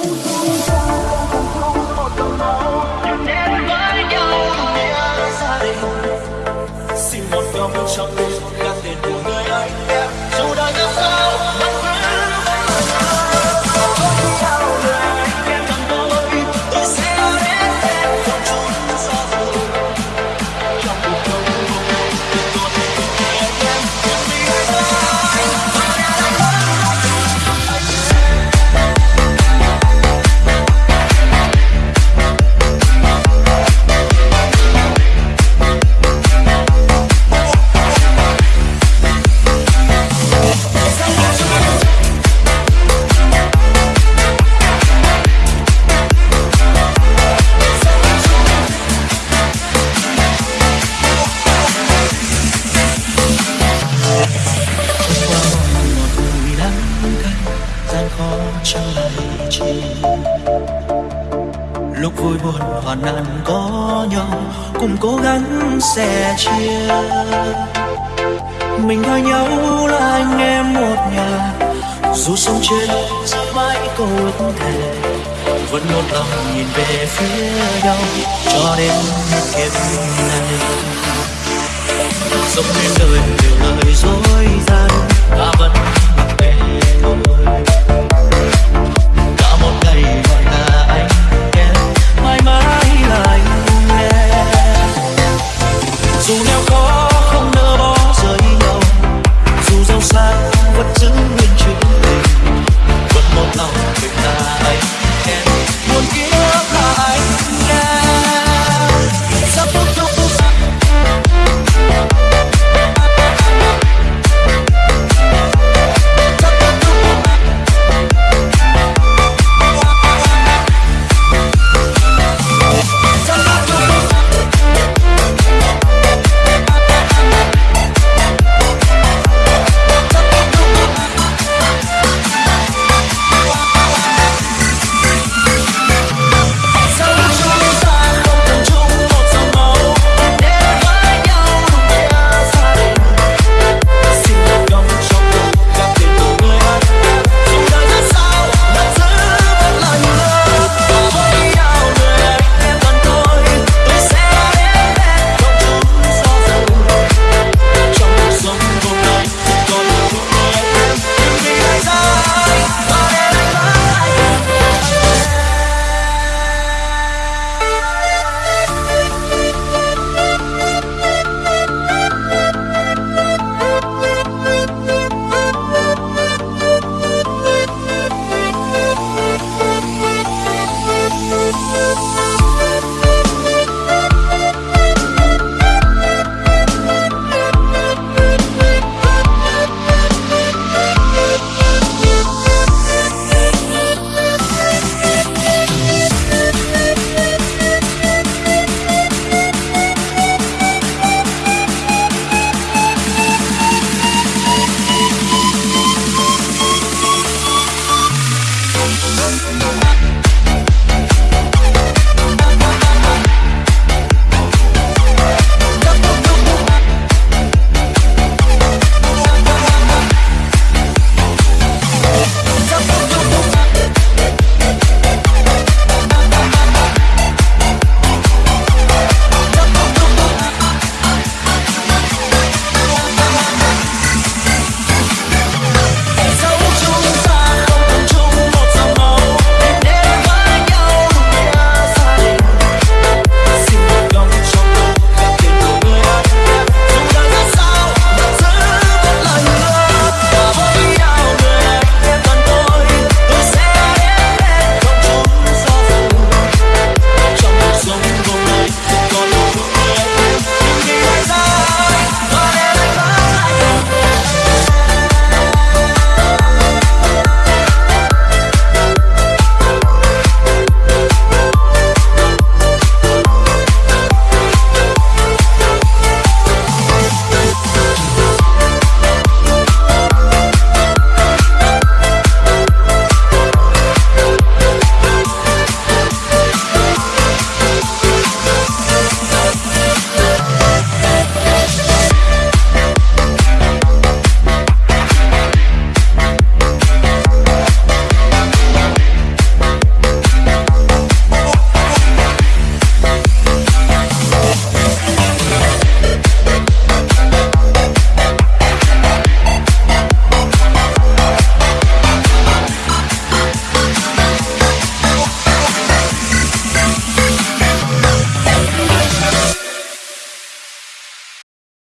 xin một điều một trong tình là tiền của người anh em. chi. Lúc vui buồn hoàn nạn có nhau cùng cố gắng sẻ chia. Mình coi nhau là anh em một nhà, dù sống trên ra mãi câu ước thề. Vẫn một lòng nhìn về phía nhau, cho đến kiếp này. Dẫu nên đời nhiều lời dối gian, ta vẫn